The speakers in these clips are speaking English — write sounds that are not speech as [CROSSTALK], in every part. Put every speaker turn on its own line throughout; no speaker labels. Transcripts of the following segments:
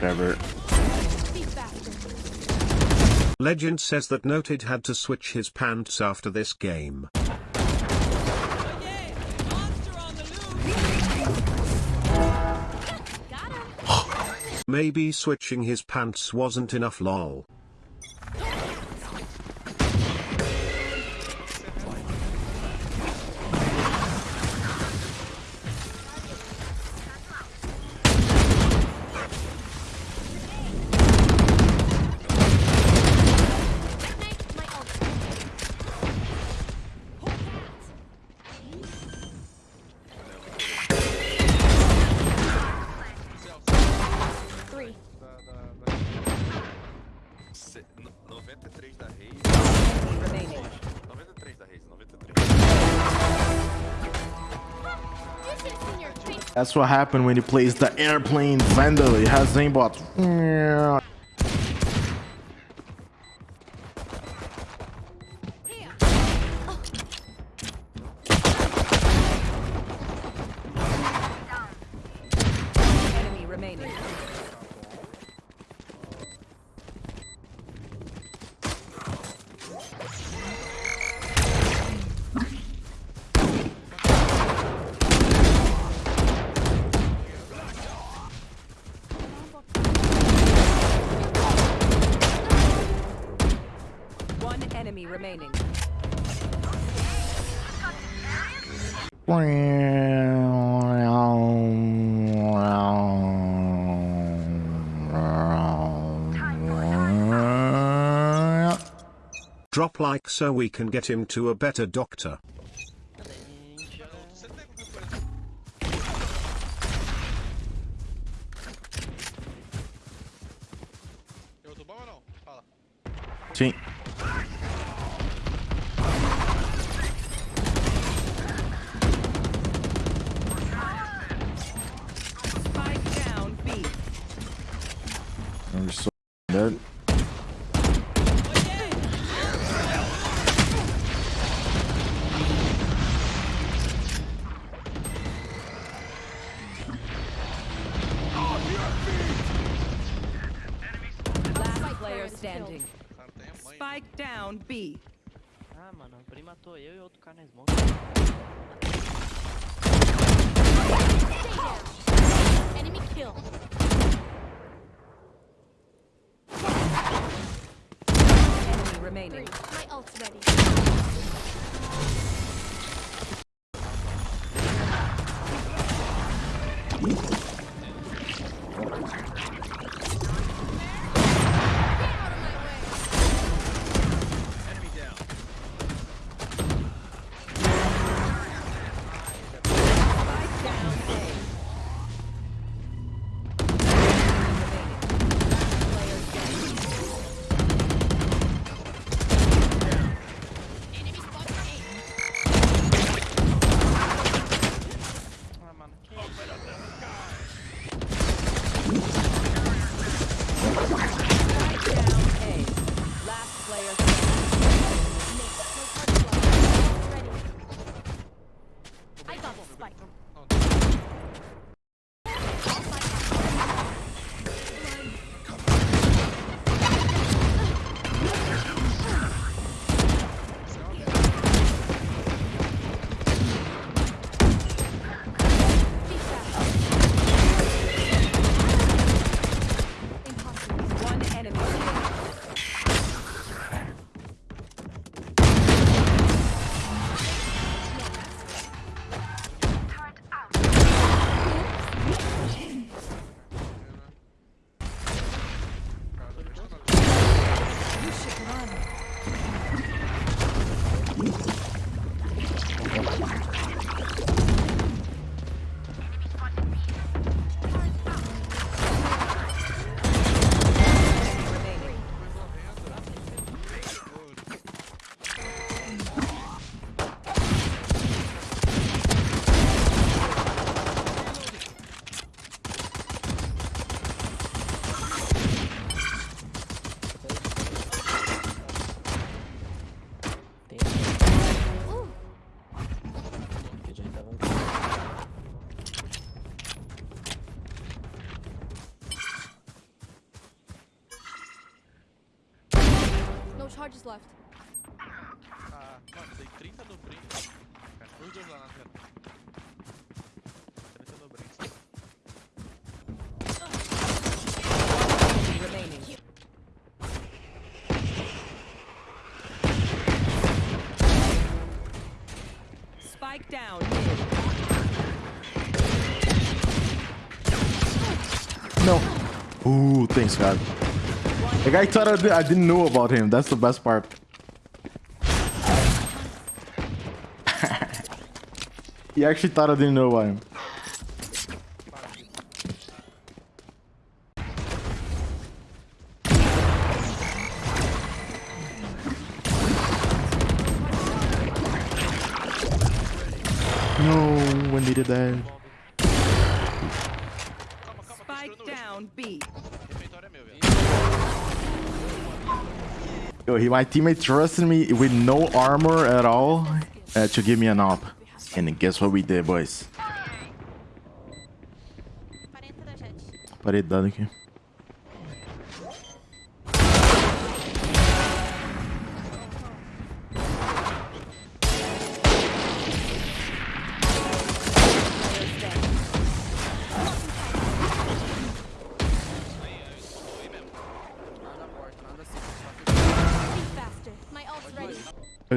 Whatever.
Legend says that Noted had to switch his pants after this game. Maybe switching his pants wasn't enough lol.
That's what happened when he plays the airplane Vandal. He has aimbot.
Drop like so we can get him to a better doctor.
Você
down B.
Ah, mano, o Pri matou eu e outro cara na smoke.
Enemy kill.
Enemy
Three.
remaining.
My
No
charges left.
Spike down.
No. Ooh, thanks God. The guy thought I, did, I didn't know about him. That's the best part. [LAUGHS] he actually thought I didn't know about him. No, when they did that.
Calma, calma, tô
Spike down. B.
Refeitório é meu, velho.
Yo, he, my teammate trusted me with no armor at all uh, to give me an op. And guess what we did, boys?
40 da Jett.
Paredado aqui.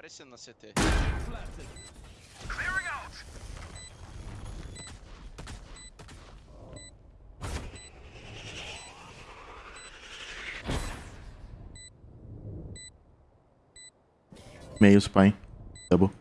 aparecendo na CT.
Meio spy. Double.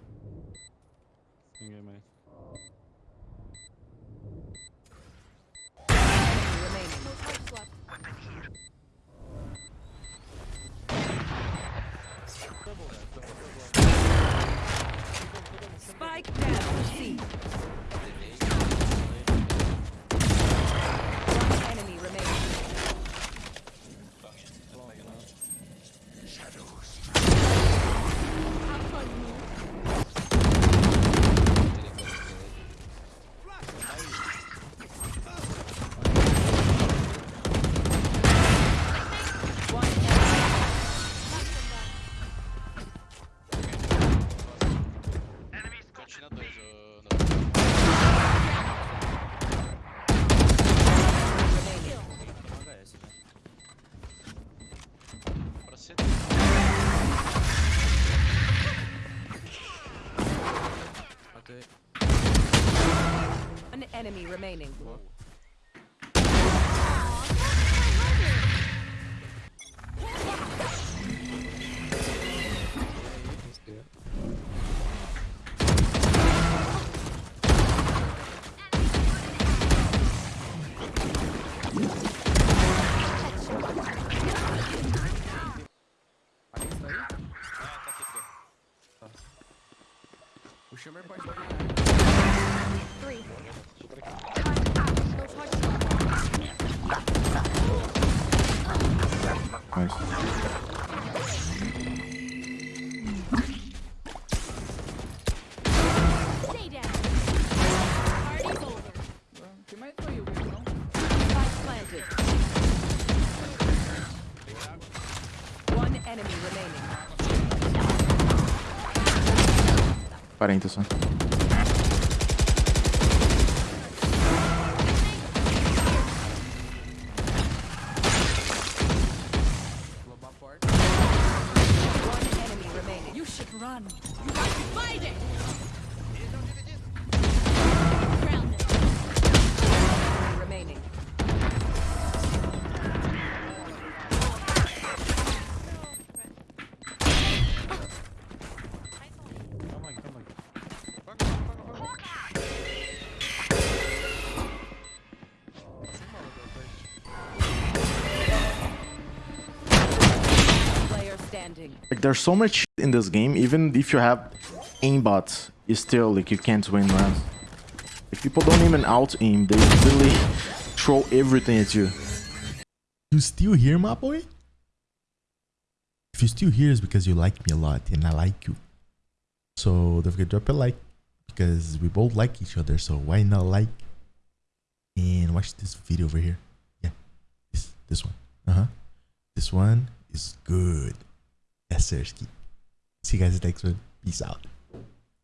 remaining.
Boa. O Shimmer pode.
Three.
40 só.
Like there's so much in this game. Even if you have aimbot, you still like you can't win rounds. If people don't even out aim, they literally [LAUGHS] throw everything at you.
You still here, my boy? If you still here, it's because you like me a lot and I like you. So don't forget to drop a like because we both like each other. So why not like and watch this video over here? Yeah, this this one. Uh huh. This one is good. Sir. See you guys next one. Peace out.